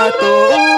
na to